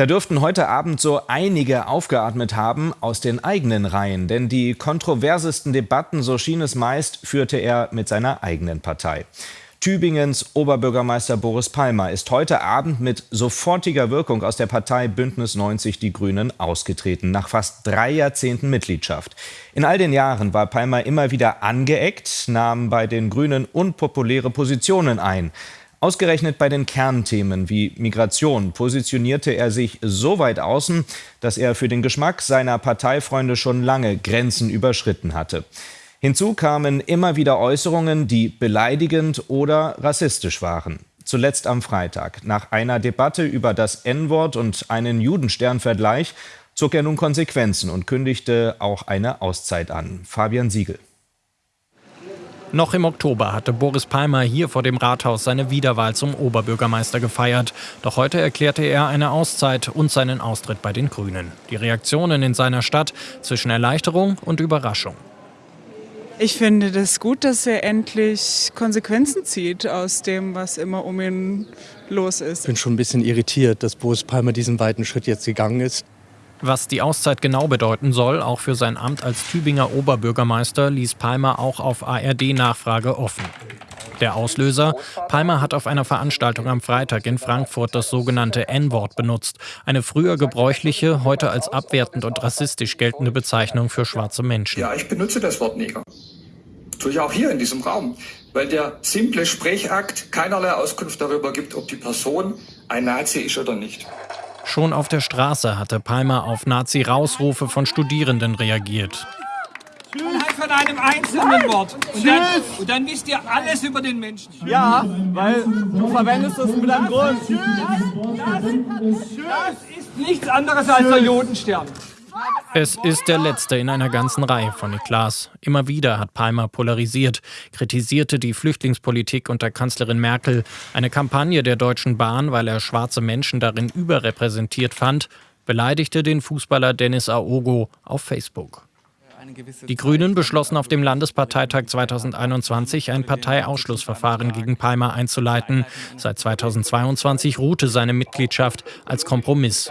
Da dürften heute Abend so einige aufgeatmet haben aus den eigenen Reihen, denn die kontroversesten Debatten, so schien es meist, führte er mit seiner eigenen Partei. Tübingens Oberbürgermeister Boris Palmer ist heute Abend mit sofortiger Wirkung aus der Partei Bündnis 90 Die Grünen ausgetreten, nach fast drei Jahrzehnten Mitgliedschaft. In all den Jahren war Palmer immer wieder angeeckt, nahm bei den Grünen unpopuläre Positionen ein. Ausgerechnet bei den Kernthemen wie Migration positionierte er sich so weit außen, dass er für den Geschmack seiner Parteifreunde schon lange Grenzen überschritten hatte. Hinzu kamen immer wieder Äußerungen, die beleidigend oder rassistisch waren. Zuletzt am Freitag. Nach einer Debatte über das N-Wort und einen Judensternvergleich zog er nun Konsequenzen und kündigte auch eine Auszeit an. Fabian Siegel. Noch im Oktober hatte Boris Palmer hier vor dem Rathaus seine Wiederwahl zum Oberbürgermeister gefeiert. Doch heute erklärte er eine Auszeit und seinen Austritt bei den Grünen. Die Reaktionen in seiner Stadt zwischen Erleichterung und Überraschung. Ich finde das gut, dass er endlich Konsequenzen zieht aus dem, was immer um ihn los ist. Ich bin schon ein bisschen irritiert, dass Boris Palmer diesen weiten Schritt jetzt gegangen ist. Was die Auszeit genau bedeuten soll, auch für sein Amt als Tübinger Oberbürgermeister, ließ Palmer auch auf ARD-Nachfrage offen. Der Auslöser? Palmer hat auf einer Veranstaltung am Freitag in Frankfurt das sogenannte N-Wort benutzt. Eine früher gebräuchliche, heute als abwertend und rassistisch geltende Bezeichnung für schwarze Menschen. Ja, ich benutze das Wort Neger. Tue ich auch hier in diesem Raum. Weil der simple Sprechakt keinerlei Auskunft darüber gibt, ob die Person ein Nazi ist oder nicht. Schon auf der Straße hatte Palmer auf Nazi-Rausrufe von Studierenden reagiert. Anhand von einem einzelnen Wort. Und dann, und dann, wisst ihr alles über den Menschen. Ja, weil du verwendest das mit einem Grund. Das, das ist nichts anderes als der Jodenstern. Es ist der letzte in einer ganzen Reihe von Eklas. Immer wieder hat Palmer polarisiert, kritisierte die Flüchtlingspolitik unter Kanzlerin Merkel, eine Kampagne der Deutschen Bahn, weil er schwarze Menschen darin überrepräsentiert fand, beleidigte den Fußballer Dennis Aogo auf Facebook. Die Grünen beschlossen auf dem Landesparteitag 2021 ein Parteiausschlussverfahren gegen Palmer einzuleiten. Seit 2022 ruhte seine Mitgliedschaft als Kompromiss.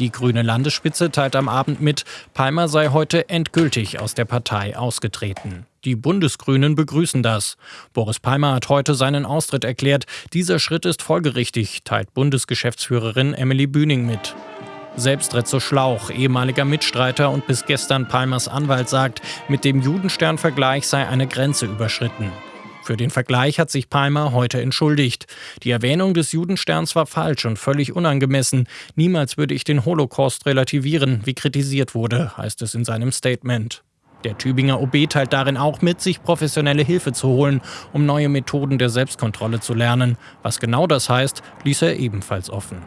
Die grüne Landesspitze teilt am Abend mit, Palmer sei heute endgültig aus der Partei ausgetreten. Die Bundesgrünen begrüßen das. Boris Palmer hat heute seinen Austritt erklärt. Dieser Schritt ist folgerichtig, teilt Bundesgeschäftsführerin Emily Bühning mit. Selbst Retzo Schlauch, ehemaliger Mitstreiter und bis gestern Palmers Anwalt, sagt, mit dem Judenstern-Vergleich sei eine Grenze überschritten. Für den Vergleich hat sich Palmer heute entschuldigt. Die Erwähnung des Judensterns war falsch und völlig unangemessen. Niemals würde ich den Holocaust relativieren, wie kritisiert wurde, heißt es in seinem Statement. Der Tübinger OB teilt darin auch mit, sich professionelle Hilfe zu holen, um neue Methoden der Selbstkontrolle zu lernen. Was genau das heißt, ließ er ebenfalls offen.